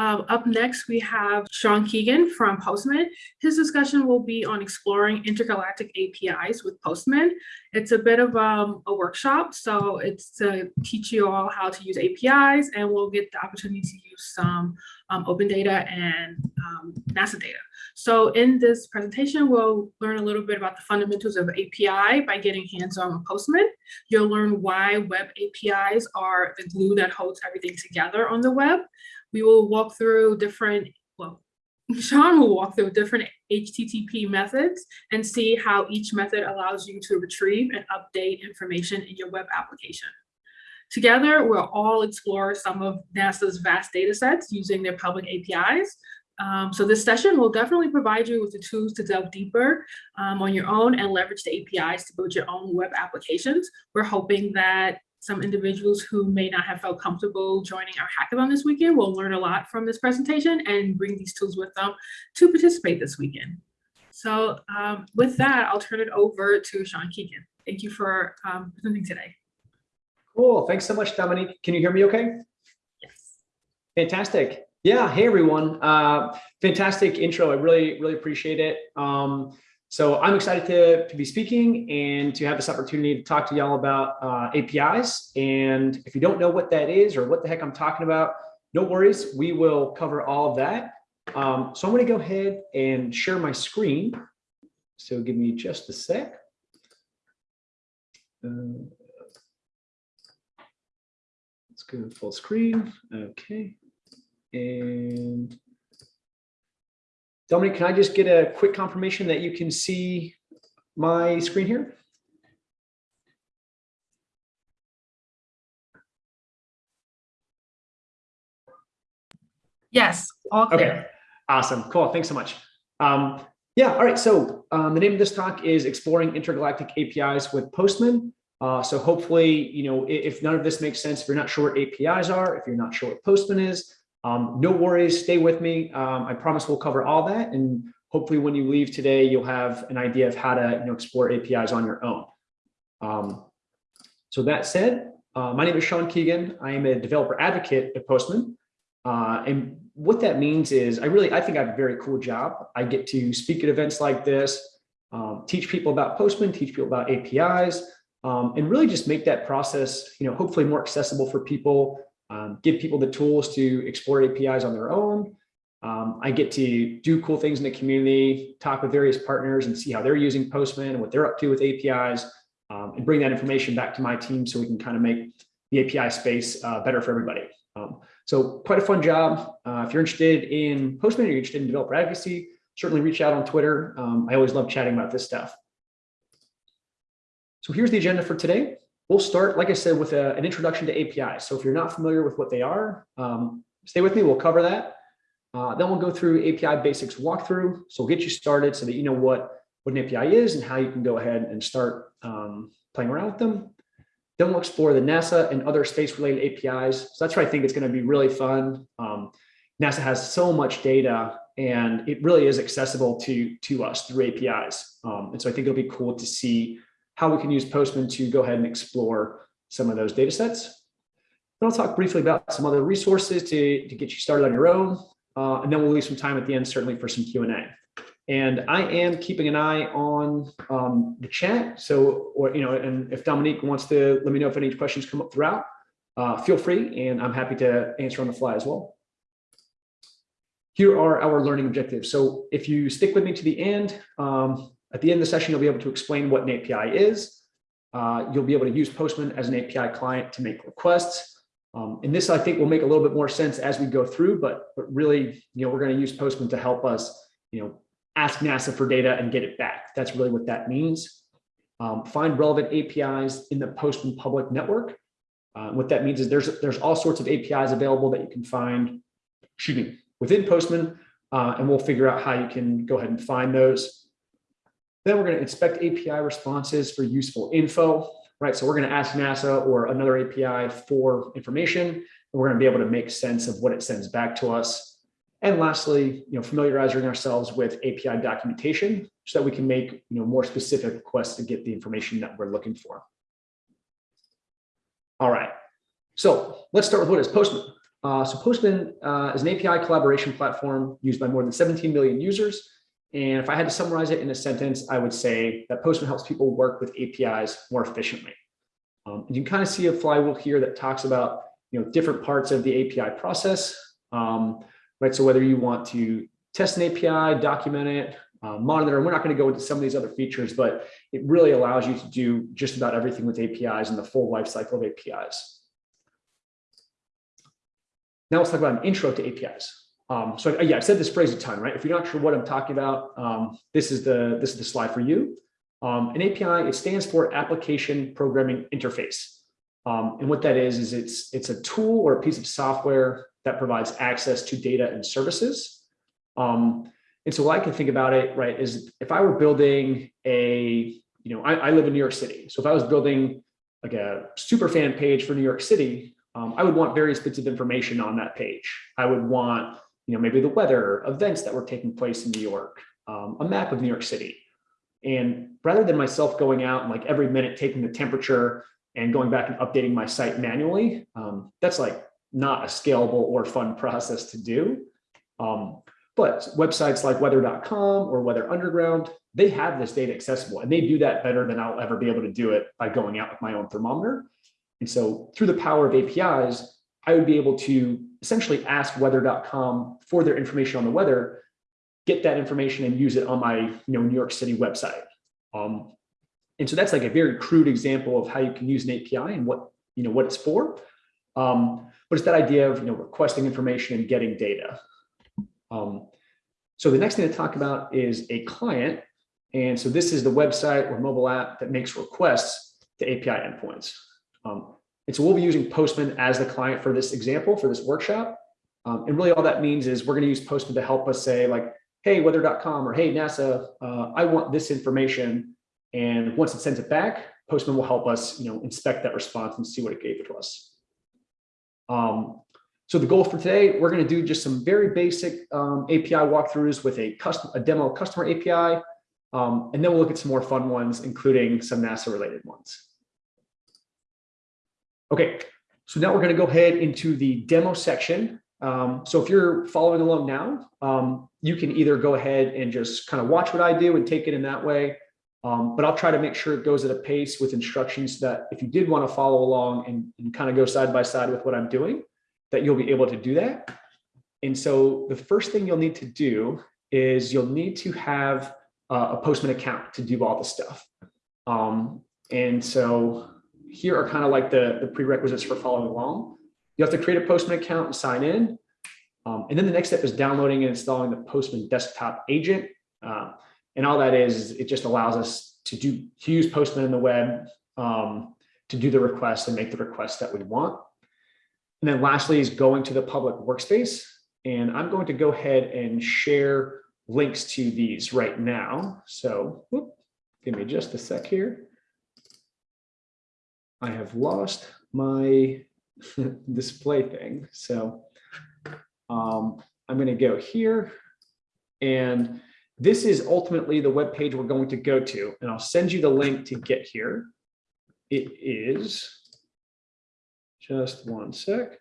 Um, up next, we have Sean Keegan from Postman. His discussion will be on exploring intergalactic APIs with Postman. It's a bit of um, a workshop, so it's to teach you all how to use APIs, and we'll get the opportunity to use some um, open data and um, NASA data. So in this presentation, we'll learn a little bit about the fundamentals of API by getting hands-on with Postman. You'll learn why web APIs are the glue that holds everything together on the web. We will walk through different, well, Sean will walk through different HTTP methods and see how each method allows you to retrieve and update information in your web application. Together, we'll all explore some of NASA's vast data sets using their public APIs. Um, so this session will definitely provide you with the tools to delve deeper um, on your own and leverage the APIs to build your own web applications. We're hoping that some individuals who may not have felt comfortable joining our hackathon this weekend will learn a lot from this presentation and bring these tools with them to participate this weekend. So um, with that, I'll turn it over to Sean Keegan. Thank you for um, presenting today. Cool. Thanks so much, Dominique. Can you hear me okay? Yes. Fantastic. Yeah. Hey, everyone. Uh, fantastic intro. I really, really appreciate it. Um, so I'm excited to, to be speaking and to have this opportunity to talk to y'all about uh, APIs. And if you don't know what that is or what the heck I'm talking about, no worries. We will cover all of that. Um, so I'm to go ahead and share my screen. So give me just a sec. Uh, let's go full screen. Okay. And Dominique, can I just get a quick confirmation that you can see my screen here? Yes, all clear. Okay, awesome, cool, thanks so much. Um, yeah, all right, so um, the name of this talk is Exploring Intergalactic APIs with Postman. Uh, so hopefully, you know, if, if none of this makes sense, if you're not sure what APIs are, if you're not sure what Postman is, um, no worries, stay with me. Um, I promise we'll cover all that. And hopefully when you leave today, you'll have an idea of how to you know, explore APIs on your own. Um, so that said, uh, my name is Sean Keegan. I am a developer advocate at Postman. Uh, and what that means is I really, I think I have a very cool job. I get to speak at events like this, um, teach people about Postman, teach people about APIs, um, and really just make that process, you know, hopefully more accessible for people um, give people the tools to explore APIs on their own. Um, I get to do cool things in the community, talk with various partners and see how they're using Postman and what they're up to with APIs um, and bring that information back to my team so we can kind of make the API space uh, better for everybody. Um, so quite a fun job. Uh, if you're interested in Postman or you're interested in developer advocacy, certainly reach out on Twitter. Um, I always love chatting about this stuff. So here's the agenda for today. We'll start, like I said, with a, an introduction to APIs. So if you're not familiar with what they are, um, stay with me, we'll cover that. Uh, then we'll go through API basics walkthrough. So we'll get you started so that you know what, what an API is and how you can go ahead and start um, playing around with them. Then we'll explore the NASA and other space related APIs. So that's where I think it's going to be really fun. Um, NASA has so much data and it really is accessible to, to us through APIs. Um, and so I think it'll be cool to see how we can use Postman to go ahead and explore some of those data sets. Then I'll talk briefly about some other resources to, to get you started on your own. Uh, and then we'll leave some time at the end, certainly for some Q&A. And I am keeping an eye on um, the chat. So, or, you know, and if Dominique wants to let me know if any questions come up throughout, uh, feel free and I'm happy to answer on the fly as well. Here are our learning objectives. So if you stick with me to the end, um, at the end of the session, you'll be able to explain what an API is. Uh, you'll be able to use Postman as an API client to make requests. Um, and this, I think, will make a little bit more sense as we go through, but, but really, you know, we're going to use Postman to help us, you know, ask NASA for data and get it back. That's really what that means. Um, find relevant APIs in the Postman public network. Uh, what that means is there's, there's all sorts of APIs available that you can find, me, within Postman, uh, and we'll figure out how you can go ahead and find those. Then we're going to inspect API responses for useful info, right? So we're going to ask NASA or another API for information, and we're going to be able to make sense of what it sends back to us. And lastly, you know, familiarizing ourselves with API documentation so that we can make you know, more specific requests to get the information that we're looking for. All right, so let's start with what is Postman. Uh, so Postman uh, is an API collaboration platform used by more than 17 million users. And if I had to summarize it in a sentence, I would say that Postman helps people work with APIs more efficiently. Um, you can kind of see a flywheel here that talks about you know different parts of the API process. Um, right, so whether you want to test an API, document it, uh, monitor, and we're not going to go into some of these other features, but it really allows you to do just about everything with APIs and the full life cycle of APIs. Now let's talk about an intro to APIs. Um, so yeah, I've said this phrase a ton, right? If you're not sure what I'm talking about, um, this is the this is the slide for you. Um, an API, it stands for Application Programming Interface. Um, and what that is, is it's it's a tool or a piece of software that provides access to data and services. Um, and so what I can think about it, right, is if I were building a, you know, I, I live in New York City. So if I was building like a super fan page for New York City, um, I would want various bits of information on that page. I would want, you know, maybe the weather, events that were taking place in New York, um, a map of New York City. And rather than myself going out and like every minute taking the temperature and going back and updating my site manually, um, that's like not a scalable or fun process to do. Um, but websites like weather.com or Weather Underground, they have this data accessible and they do that better than I'll ever be able to do it by going out with my own thermometer. And so through the power of APIs, I would be able to essentially ask weather.com for their information on the weather, get that information and use it on my you know, New York City website. Um, and so that's like a very crude example of how you can use an API and what, you know, what it's for. Um, but it's that idea of you know, requesting information and getting data. Um, so the next thing to talk about is a client. And so this is the website or mobile app that makes requests to API endpoints. Um, and so we'll be using Postman as the client for this example, for this workshop. Um, and really all that means is we're going to use Postman to help us say like, hey, weather.com or hey, NASA, uh, I want this information. And once it sends it back, Postman will help us you know, inspect that response and see what it gave it to us. Um, so the goal for today, we're going to do just some very basic um, API walkthroughs with a custom, a demo customer API, um, and then we'll look at some more fun ones, including some NASA related ones. Okay, so now we're going to go ahead into the demo section. Um, so if you're following along now, um, you can either go ahead and just kind of watch what I do and take it in that way. Um, but I'll try to make sure it goes at a pace with instructions that if you did want to follow along and, and kind of go side by side with what I'm doing, that you'll be able to do that. And so the first thing you'll need to do is you'll need to have uh, a Postman account to do all the stuff. Um, and so here are kind of like the, the prerequisites for following along. You have to create a Postman account and sign in. Um, and then the next step is downloading and installing the Postman desktop agent. Uh, and all that is, it just allows us to do to use Postman in the web um, to do the request and make the request that we want. And then lastly is going to the public workspace. And I'm going to go ahead and share links to these right now. So whoop, give me just a sec here. I have lost my display thing. So um, I'm going to go here. And this is ultimately the web page we're going to go to. And I'll send you the link to get here. It is just one sec.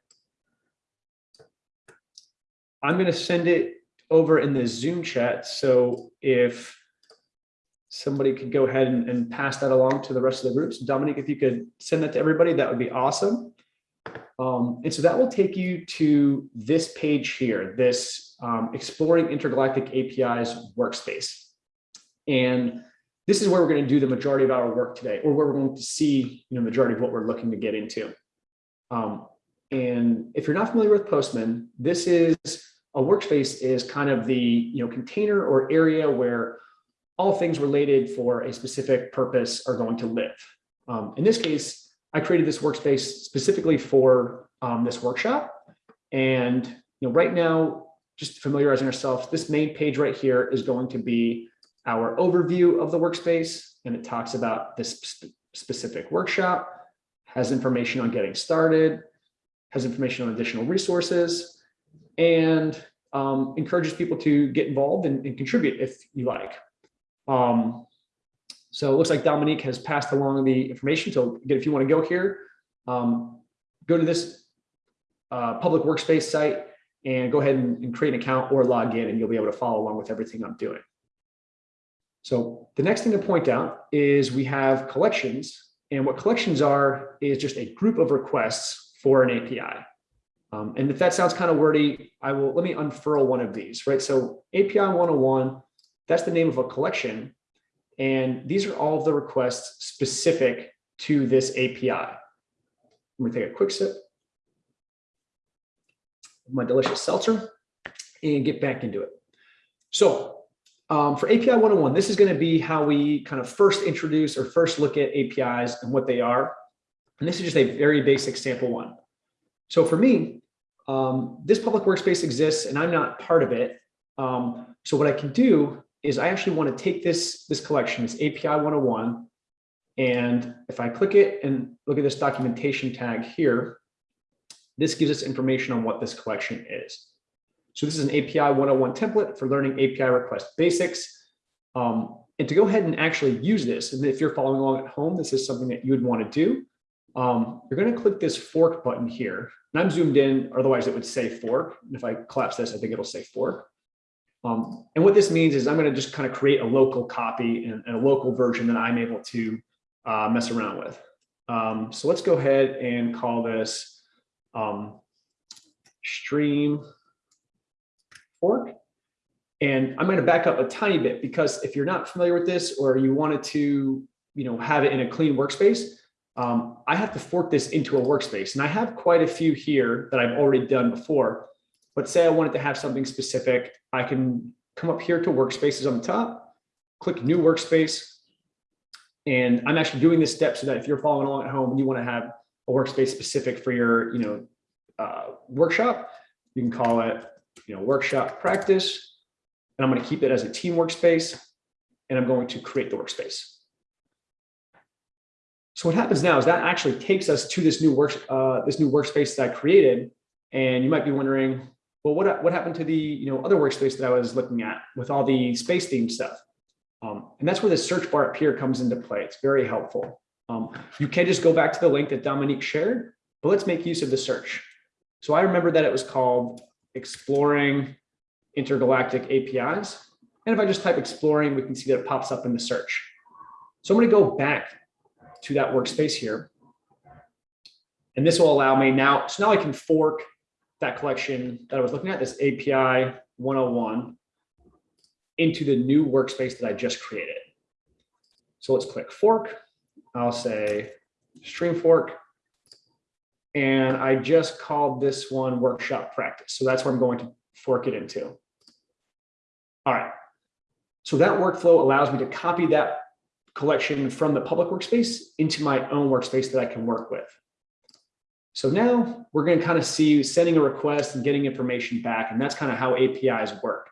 I'm going to send it over in the Zoom chat. So if somebody could go ahead and, and, pass that along to the rest of the groups. Dominique, if you could send that to everybody, that would be awesome. Um, and so that will take you to this page here, this um, Exploring Intergalactic APIs workspace. And this is where we're going to do the majority of our work today, or where we're going to see you know, majority of what we're looking to get into. Um, and if you're not familiar with Postman, this is a workspace is kind of the you know container or area where all things related for a specific purpose are going to live. Um, in this case, I created this workspace specifically for um, this workshop. And you know, right now, just familiarizing ourselves, this main page right here is going to be our overview of the workspace. And it talks about this sp specific workshop, has information on getting started, has information on additional resources, and um, encourages people to get involved and, and contribute if you like. Um, so it looks like Dominique has passed along the information. So again, if you want to go here, um, go to this uh, public workspace site and go ahead and, and create an account or log in and you'll be able to follow along with everything I'm doing. So the next thing to point out is we have collections and what collections are is just a group of requests for an API. Um, and if that sounds kind of wordy, I will, let me unfurl one of these, right? So API 101, that's the name of a collection. And these are all of the requests specific to this API. I'm gonna take a quick sip. of My delicious seltzer and get back into it. So um, for API 101, this is gonna be how we kind of first introduce or first look at APIs and what they are. And this is just a very basic sample one. So for me, um, this public workspace exists and I'm not part of it. Um, so what I can do is I actually want to take this, this collection, this API 101, and if I click it and look at this documentation tag here, this gives us information on what this collection is. So this is an API 101 template for learning API request basics. Um, and to go ahead and actually use this, and if you're following along at home, this is something that you would want to do. Um, you're going to click this fork button here. And I'm zoomed in, otherwise it would say fork. And if I collapse this, I think it'll say fork. Um, and what this means is I'm going to just kind of create a local copy and, and a local version that I'm able to uh, mess around with. Um, so let's go ahead and call this um, stream fork. And I'm going to back up a tiny bit because if you're not familiar with this or you wanted to, you know, have it in a clean workspace, um, I have to fork this into a workspace. And I have quite a few here that I've already done before. But say I wanted to have something specific, I can come up here to workspaces on the top, click new workspace. And I'm actually doing this step so that if you're following along at home and you want to have a workspace specific for your, you know, uh, workshop, you can call it, you know, workshop practice. And I'm going to keep it as a team workspace. And I'm going to create the workspace. So what happens now is that actually takes us to this new work, uh, this new workspace that I created. And you might be wondering, well, what, what happened to the you know other workspace that I was looking at with all the space theme stuff? Um, and that's where the search bar up here comes into play. It's very helpful. Um, you can just go back to the link that Dominique shared, but let's make use of the search. So I remember that it was called exploring intergalactic APIs. And if I just type exploring, we can see that it pops up in the search. So I'm going to go back to that workspace here. And this will allow me now, so now I can fork that collection that I was looking at, this API 101, into the new workspace that I just created. So let's click fork. I'll say stream fork. And I just called this one workshop practice. So that's where I'm going to fork it into. All right. So that workflow allows me to copy that collection from the public workspace into my own workspace that I can work with. So now we're going to kind of see sending a request and getting information back, and that's kind of how APIs work.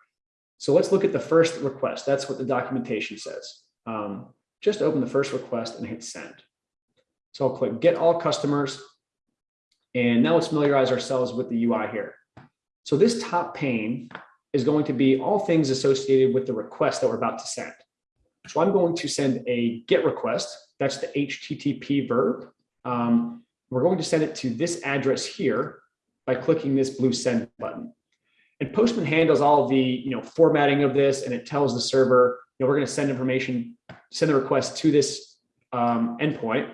So let's look at the first request. That's what the documentation says. Um, just open the first request and hit send. So I'll click get all customers. And now let's familiarize ourselves with the UI here. So this top pane is going to be all things associated with the request that we're about to send. So I'm going to send a GET request. That's the HTTP verb. Um, we're going to send it to this address here by clicking this blue send button. And Postman handles all the you know, formatting of this and it tells the server, you know, we're going to send information, send the request to this um, endpoint.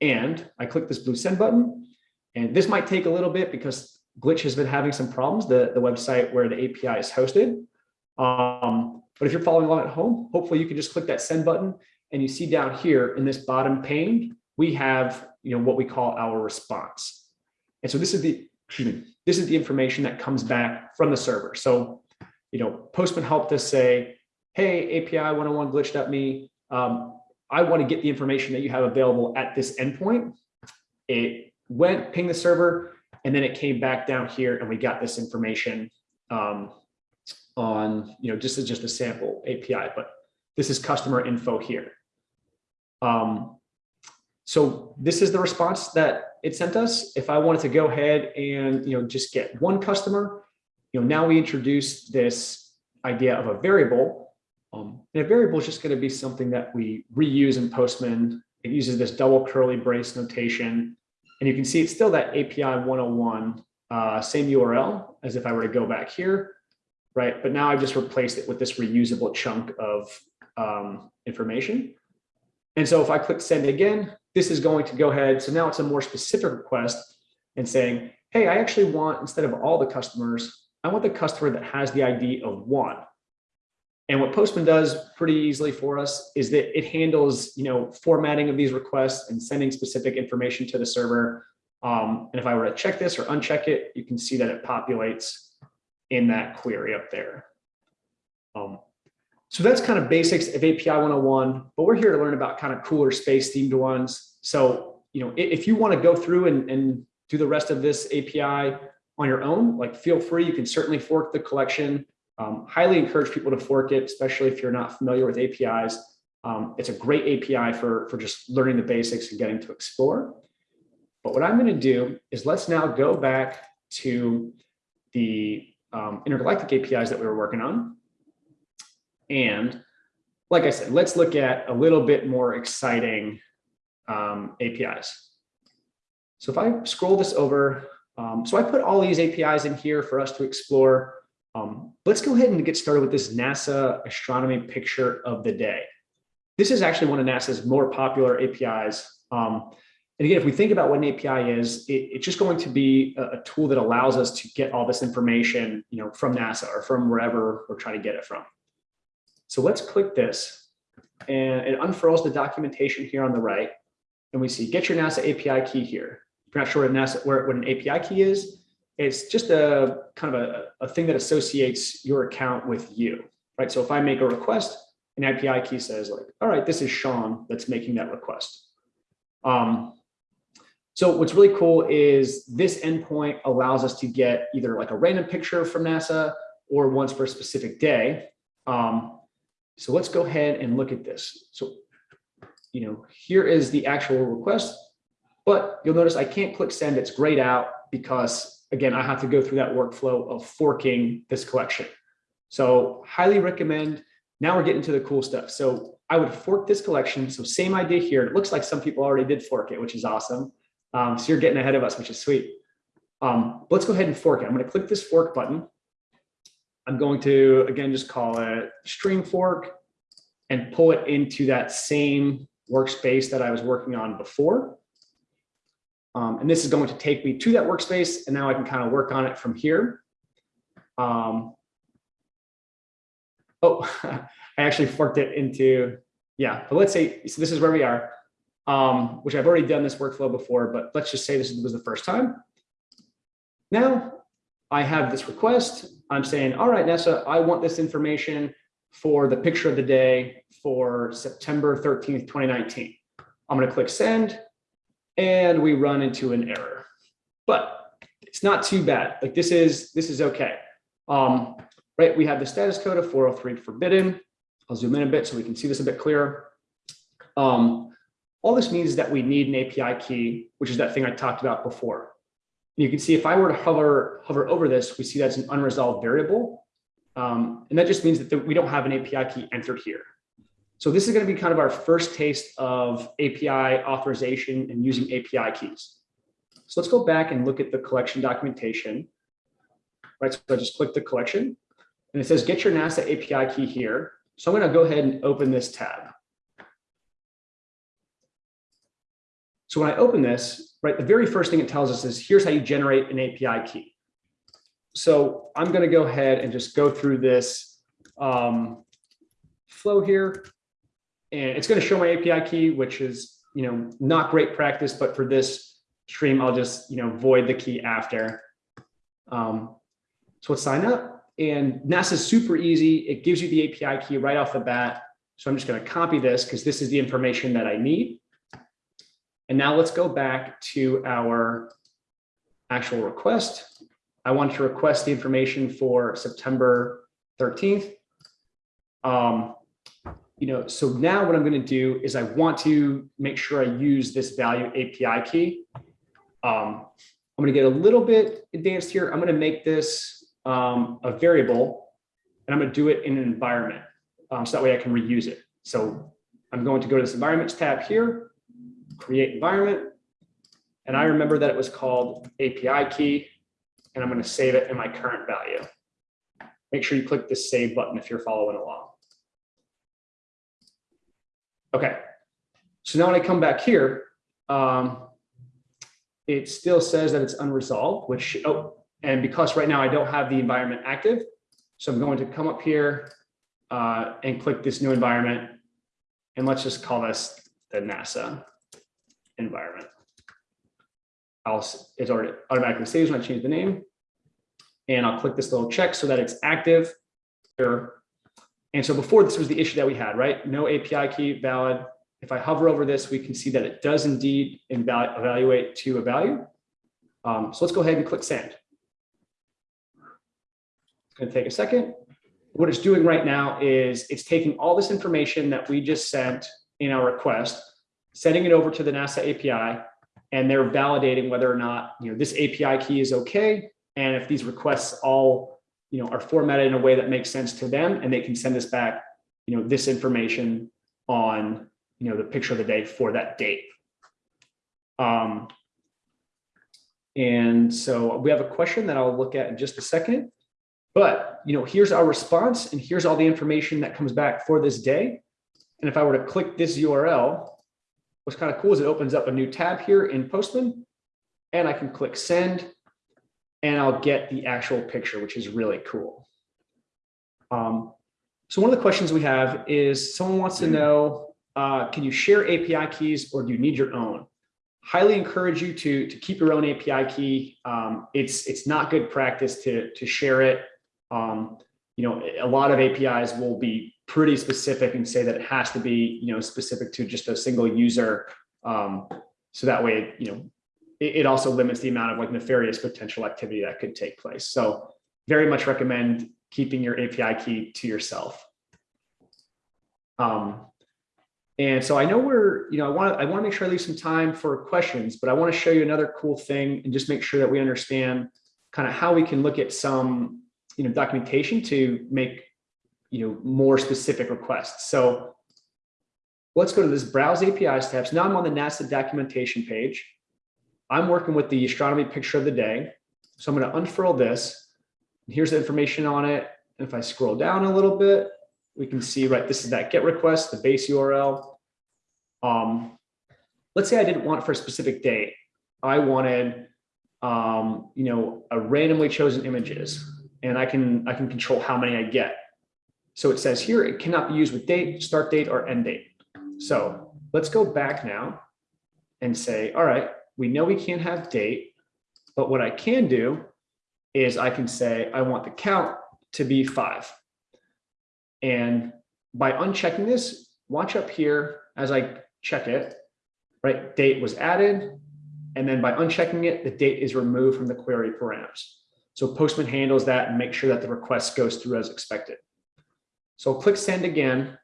And I click this blue send button. And this might take a little bit because Glitch has been having some problems, the, the website where the API is hosted. Um, but if you're following along at home, hopefully you can just click that send button and you see down here in this bottom pane, we have you know what we call our response. And so this is the this is the information that comes back from the server. So you know Postman helped us say, hey, API 101 glitch.me, um, I want to get the information that you have available at this endpoint. It went, ping the server, and then it came back down here and we got this information um, on, you know, just as just a sample API, but this is customer info here. Um, so this is the response that it sent us. If I wanted to go ahead and, you know, just get one customer, you know, now we introduce this idea of a variable. Um, and a variable is just going to be something that we reuse in Postman. It uses this double curly brace notation. And you can see it's still that API 101, uh, same URL as if I were to go back here, right? But now I've just replaced it with this reusable chunk of um, information. And so if I click send again, this is going to go ahead. So now it's a more specific request and saying, hey, I actually want, instead of all the customers, I want the customer that has the ID of one. And what Postman does pretty easily for us is that it handles, you know, formatting of these requests and sending specific information to the server. Um, and if I were to check this or uncheck it, you can see that it populates in that query up there. Um, so that's kind of basics of API 101, but we're here to learn about kind of cooler space themed ones. So, you know, if you want to go through and, and do the rest of this API on your own, like feel free, you can certainly fork the collection. Um, highly encourage people to fork it, especially if you're not familiar with APIs. Um, it's a great API for, for just learning the basics and getting to explore. But what I'm going to do is let's now go back to the um, intergalactic APIs that we were working on. And like I said, let's look at a little bit more exciting um, APIs. So if I scroll this over, um, so I put all these APIs in here for us to explore. Um, let's go ahead and get started with this NASA astronomy picture of the day. This is actually one of NASA's more popular APIs. Um, and again, if we think about what an API is, it, it's just going to be a, a tool that allows us to get all this information, you know, from NASA or from wherever we're trying to get it from. So let's click this and it unfurls the documentation here on the right. And we see get your NASA API key here. If you're not sure what, NASA, where, what an API key is, it's just a kind of a, a thing that associates your account with you, right? So if I make a request, an API key says like, all right, this is Sean that's making that request. Um, so what's really cool is this endpoint allows us to get either like a random picture from NASA or ones for a specific day. Um, so let's go ahead and look at this. So, you know, here is the actual request, but you'll notice I can't click send, it's grayed out because again, I have to go through that workflow of forking this collection. So highly recommend, now we're getting to the cool stuff. So I would fork this collection. So same idea here. It looks like some people already did fork it, which is awesome. Um, so you're getting ahead of us, which is sweet. Um, let's go ahead and fork it. I'm going to click this fork button. I'm going to, again, just call it stream fork and pull it into that same workspace that I was working on before. Um, and this is going to take me to that workspace, and now I can kind of work on it from here. Um, oh, I actually forked it into, yeah, but let's say, so this is where we are, um, which I've already done this workflow before, but let's just say this was the first time. Now I have this request. I'm saying, all right, NASA, I want this information for the picture of the day for September 13th, 2019. I'm going to click send and we run into an error, but it's not too bad. Like this is, this is okay. Um, right. We have the status code of 403 forbidden. I'll zoom in a bit so we can see this a bit clearer. Um, all this means is that we need an API key, which is that thing I talked about before. You can see if I were to hover, hover over this, we see that's an unresolved variable. Um, and that just means that we don't have an API key entered here. So this is going to be kind of our first taste of API authorization and using API keys. So let's go back and look at the collection documentation. Right, so I just click the collection and it says get your NASA API key here. So I'm going to go ahead and open this tab. So when I open this, right, the very first thing it tells us is here's how you generate an API key. So I'm going to go ahead and just go through this um, flow here. And it's going to show my API key, which is, you know, not great practice, but for this stream, I'll just, you know, void the key after. Um, so let's sign up. And NASA is super easy. It gives you the API key right off the bat. So I'm just going to copy this because this is the information that I need. And now let's go back to our actual request. I want to request the information for September 13th. Um, you know, so now what I'm going to do is I want to make sure I use this value API key. Um, I'm going to get a little bit advanced here. I'm going to make this um, a variable and I'm going to do it in an environment. Um, so that way I can reuse it. So I'm going to go to this environments tab here, create environment. And I remember that it was called API key, and I'm going to save it in my current value. Make sure you click the save button if you're following along. Okay, so now when I come back here, um, it still says that it's unresolved, which, oh, and because right now I don't have the environment active, so I'm going to come up here uh, and click this new environment. And let's just call this the NASA environment. I'll, it's already automatically saves when I change the name. And I'll click this little check so that it's active. And so before this was the issue that we had, right? No API key valid. If I hover over this, we can see that it does indeed evaluate to a value. Um, so let's go ahead and click send. It's going to take a second. What it's doing right now is it's taking all this information that we just sent in our request, sending it over to the NASA API, and they're validating whether or not, you know, this API key is okay. And if these requests all, you know, are formatted in a way that makes sense to them, and they can send us back, you know, this information on, you know, the picture of the day for that date. Um, and so we have a question that I'll look at in just a second. But, you know, here's our response and here's all the information that comes back for this day. And if I were to click this URL, what's kind of cool is it opens up a new tab here in Postman and I can click send and I'll get the actual picture, which is really cool. Um, so one of the questions we have is someone wants to know, uh, can you share API keys or do you need your own? Highly encourage you to, to keep your own API key. Um, it's, it's not good practice to, to share it. Um, you know, a lot of APIs will be pretty specific and say that it has to be, you know, specific to just a single user. Um, so that way, you know, it, it also limits the amount of like nefarious potential activity that could take place. So very much recommend keeping your API key to yourself. Um, and so I know we're, you know, I want to, I want to make sure I leave some time for questions, but I want to show you another cool thing and just make sure that we understand kind of how we can look at some, you know, documentation to make, you know, more specific requests. So let's go to this browse API steps. Now I'm on the NASA documentation page. I'm working with the astronomy picture of the day. So I'm going to unfurl this. Here's the information on it. And if I scroll down a little bit, we can see, right, this is that get request, the base URL. Um, let's say I didn't want it for a specific date. I wanted, um, you know, a randomly chosen images and I can, I can control how many I get. So it says here, it cannot be used with date, start date, or end date. So let's go back now and say, all right, we know we can't have date, but what I can do is I can say, I want the count to be five. And by unchecking this, watch up here as I check it, right? Date was added. And then by unchecking it, the date is removed from the query params. So Postman handles that and make sure that the request goes through as expected. So click send again.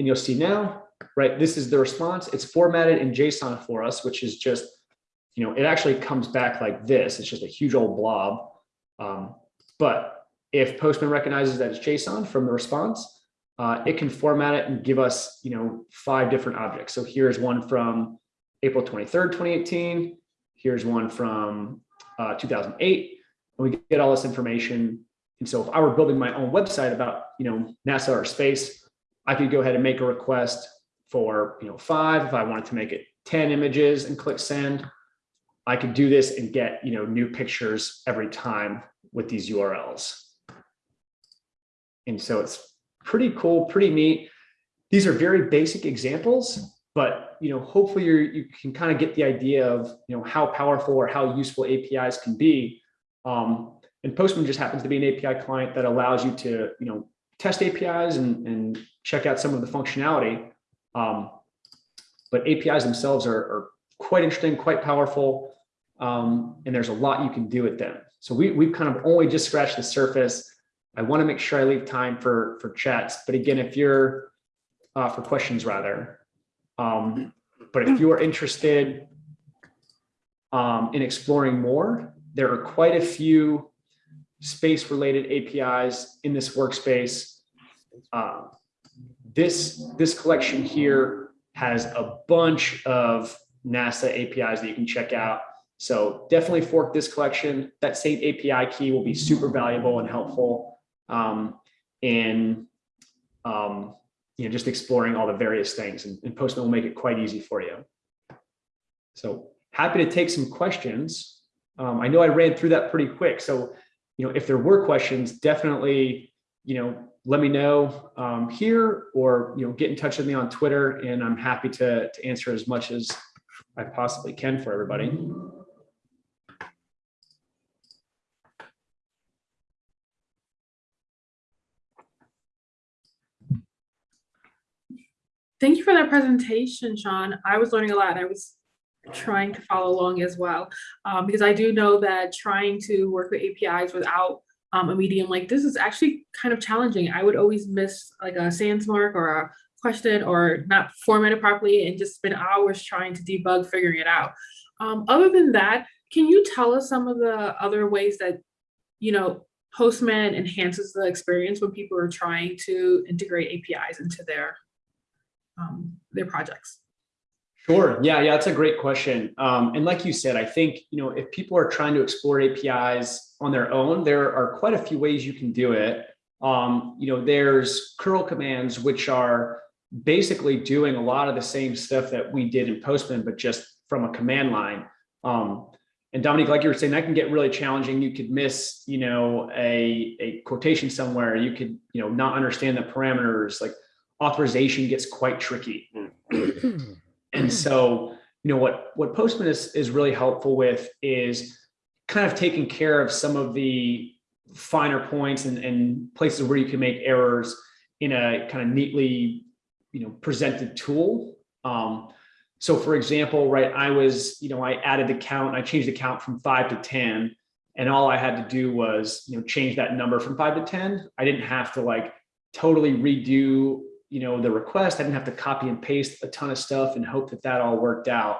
And you'll see now, right, this is the response. It's formatted in JSON for us, which is just, you know, it actually comes back like this. It's just a huge old blob. Um, but if Postman recognizes that it's JSON from the response, uh, it can format it and give us, you know, five different objects. So here's one from April 23rd, 2018. Here's one from uh, 2008. And we get all this information. And so if I were building my own website about, you know, NASA or space, I could go ahead and make a request for, you know, five. If I wanted to make it 10 images and click send, I could do this and get, you know, new pictures every time with these URLs. And so it's pretty cool, pretty neat. These are very basic examples, but you know, hopefully you you can kind of get the idea of you know how powerful or how useful APIs can be. Um, and Postman just happens to be an API client that allows you to you know test APIs and, and check out some of the functionality. Um, but APIs themselves are, are quite interesting, quite powerful, um, and there's a lot you can do with them. So we, we've kind of only just scratched the surface. I want to make sure I leave time for, for chats. But again, if you're, uh, for questions rather, um, but if you're interested um, in exploring more, there are quite a few space related APIs in this workspace. Um, this, this collection here has a bunch of NASA APIs that you can check out. So definitely fork this collection. That same API key will be super valuable and helpful um, in um, you know, just exploring all the various things and, and Postman will make it quite easy for you. So happy to take some questions. Um, I know I ran through that pretty quick. So, you know, if there were questions, definitely, you know, let me know um, here or, you know, get in touch with me on Twitter and I'm happy to, to answer as much as I possibly can for everybody. Thank you for that presentation, Sean. I was learning a lot. I was trying to follow along as well, um, because I do know that trying to work with APIs without um, a medium like this is actually kind of challenging. I would always miss like a sans mark or a question or not format it properly and just spend hours trying to debug figuring it out. Um, other than that, can you tell us some of the other ways that, you know, Postman enhances the experience when people are trying to integrate APIs into their um, their projects? Sure. Yeah, yeah, that's a great question. Um, and like you said, I think, you know, if people are trying to explore APIs on their own, there are quite a few ways you can do it. Um, you know, there's curl commands, which are basically doing a lot of the same stuff that we did in Postman, but just from a command line. Um, and Dominique, like you were saying, that can get really challenging. You could miss, you know, a, a quotation somewhere. You could, you know, not understand the parameters. Like authorization gets quite tricky. and so, you know, what, what Postman is, is really helpful with is kind of taking care of some of the finer points and, and places where you can make errors in a kind of neatly, you know, presented tool. Um, so for example, right, I was, you know, I added the count, I changed the count from five to 10, and all I had to do was, you know, change that number from five to 10. I didn't have to like totally redo you know, the request. I didn't have to copy and paste a ton of stuff and hope that that all worked out.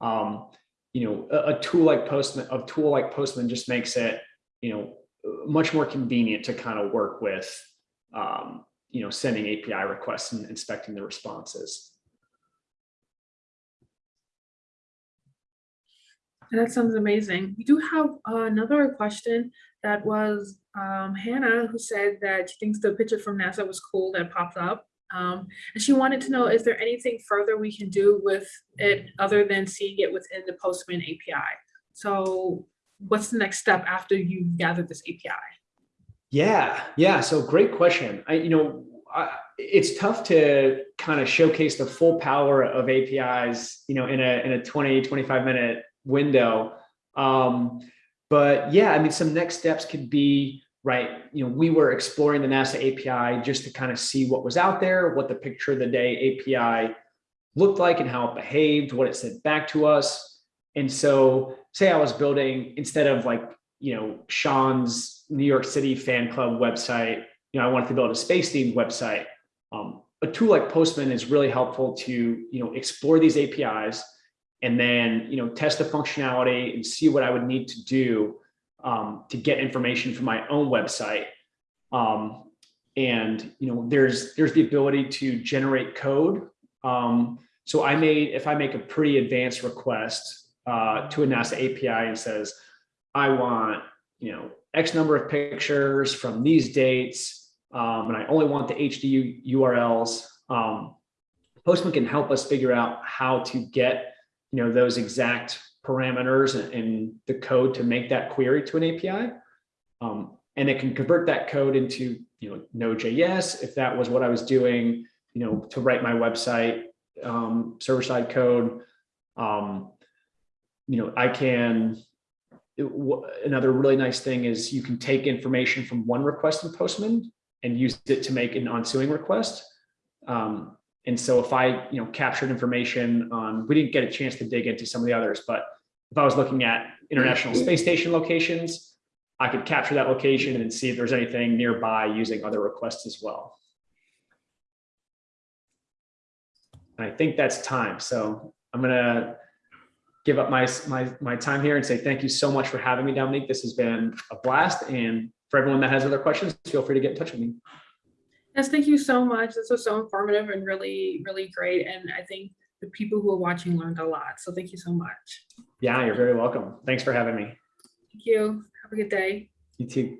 Um, you know, a, a tool like Postman, a tool like Postman just makes it, you know, much more convenient to kind of work with, um, you know, sending API requests and inspecting the responses. That sounds amazing. We do have another question that was um, Hannah who said that she thinks the picture from NASA was cool that popped up. Um, and she wanted to know, is there anything further we can do with it other than seeing it within the Postman API? So what's the next step after you gather this API? Yeah, yeah. So great question. I, you know, I, it's tough to kind of showcase the full power of APIs, you know, in a, in a 20, 25 minute window. Um, but yeah, I mean, some next steps could be, right, you know, we were exploring the NASA API just to kind of see what was out there, what the picture of the day API looked like and how it behaved, what it said back to us. And so say I was building, instead of like, you know, Sean's New York City fan club website, you know, I wanted to build a space themed website. Um, a tool like Postman is really helpful to, you know, explore these APIs and then, you know, test the functionality and see what I would need to do um, to get information from my own website. Um, and you know, there's there's the ability to generate code. Um, so I made if I make a pretty advanced request uh, to a NASA API and says, I want you know X number of pictures from these dates, um, and I only want the HD URLs. Um, Postman can help us figure out how to get you know those exact parameters and, the code to make that query to an API. Um, and it can convert that code into, you know, Node.js, if that was what I was doing, you know, to write my website, um, server-side code. Um, you know, I can, it, another really nice thing is you can take information from one request in Postman and use it to make an ensuing request. Um, and so if I, you know, captured information on, we didn't get a chance to dig into some of the others, but if I was looking at International Space Station locations, I could capture that location and see if there's anything nearby using other requests as well. And I think that's time. So I'm gonna give up my, my, my time here and say thank you so much for having me, Dominique. This has been a blast. And for everyone that has other questions, feel free to get in touch with me. Yes, thank you so much. This was so informative and really, really great. And I think the people who are watching learned a lot. So thank you so much. Yeah, you're very welcome. Thanks for having me. Thank you. Have a good day. You too.